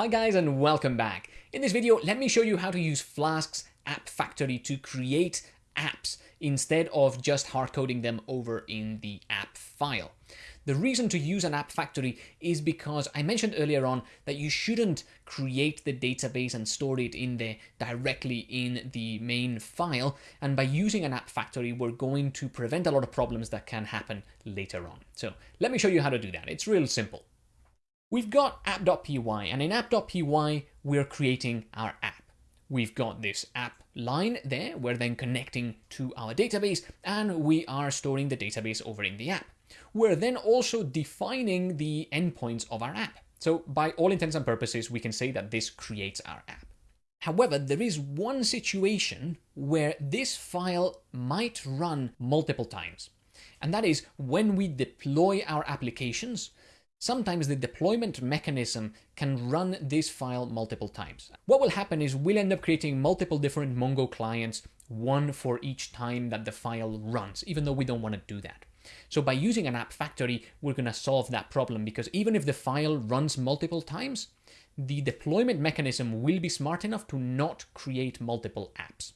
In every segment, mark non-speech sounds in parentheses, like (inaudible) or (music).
Hi guys and welcome back. In this video, let me show you how to use Flask's App Factory to create apps instead of just hard coding them over in the app file. The reason to use an app factory is because I mentioned earlier on that you shouldn't create the database and store it in there directly in the main file. And by using an app factory, we're going to prevent a lot of problems that can happen later on. So let me show you how to do that. It's real simple. We've got app.py and in app.py, we're creating our app. We've got this app line there. We're then connecting to our database and we are storing the database over in the app. We're then also defining the endpoints of our app. So by all intents and purposes, we can say that this creates our app. However, there is one situation where this file might run multiple times. And that is when we deploy our applications, Sometimes the deployment mechanism can run this file multiple times. What will happen is we'll end up creating multiple different Mongo clients, one for each time that the file runs, even though we don't want to do that. So by using an app factory, we're going to solve that problem because even if the file runs multiple times, the deployment mechanism will be smart enough to not create multiple apps.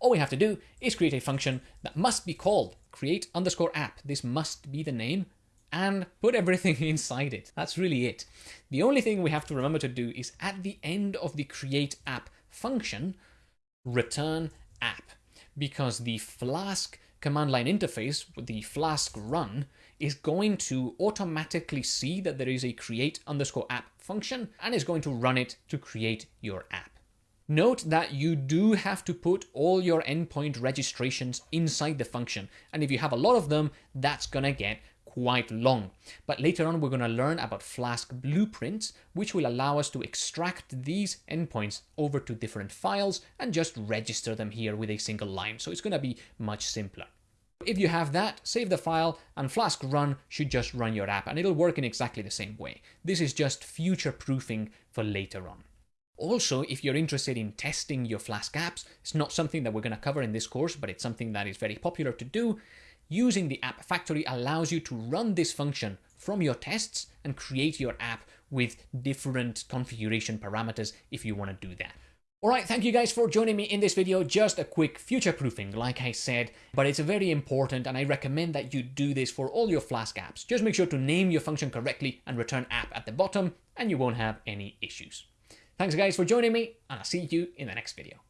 All we have to do is create a function that must be called create underscore app. This must be the name and put everything (laughs) inside it. That's really it. The only thing we have to remember to do is at the end of the create app function, return app, because the Flask command line interface, with the Flask run, is going to automatically see that there is a create underscore app function and is going to run it to create your app. Note that you do have to put all your endpoint registrations inside the function. And if you have a lot of them, that's going to get quite long. But later on, we're going to learn about Flask blueprints, which will allow us to extract these endpoints over to different files and just register them here with a single line. So it's going to be much simpler. If you have that, save the file and Flask run should just run your app and it'll work in exactly the same way. This is just future proofing for later on. Also, if you're interested in testing your Flask apps, it's not something that we're going to cover in this course, but it's something that is very popular to do. Using the app factory allows you to run this function from your tests and create your app with different configuration parameters if you want to do that. Alright, thank you guys for joining me in this video. Just a quick future proofing, like I said, but it's very important and I recommend that you do this for all your Flask apps. Just make sure to name your function correctly and return app at the bottom and you won't have any issues. Thanks guys for joining me and I'll see you in the next video.